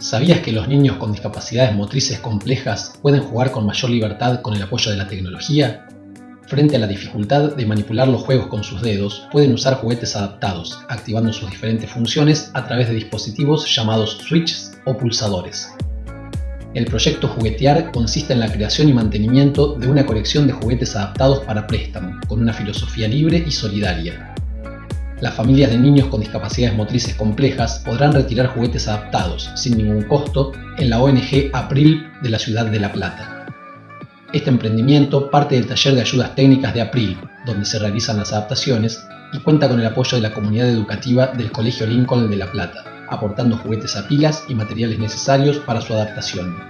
¿Sabías que los niños con discapacidades motrices complejas pueden jugar con mayor libertad con el apoyo de la tecnología? Frente a la dificultad de manipular los juegos con sus dedos, pueden usar juguetes adaptados, activando sus diferentes funciones a través de dispositivos llamados switches o pulsadores. El proyecto Juguetear consiste en la creación y mantenimiento de una colección de juguetes adaptados para préstamo, con una filosofía libre y solidaria, las familias de niños con discapacidades motrices complejas podrán retirar juguetes adaptados, sin ningún costo, en la ONG April de la ciudad de La Plata. Este emprendimiento parte del taller de ayudas técnicas de April, donde se realizan las adaptaciones, y cuenta con el apoyo de la comunidad educativa del Colegio Lincoln de La Plata, aportando juguetes a pilas y materiales necesarios para su adaptación.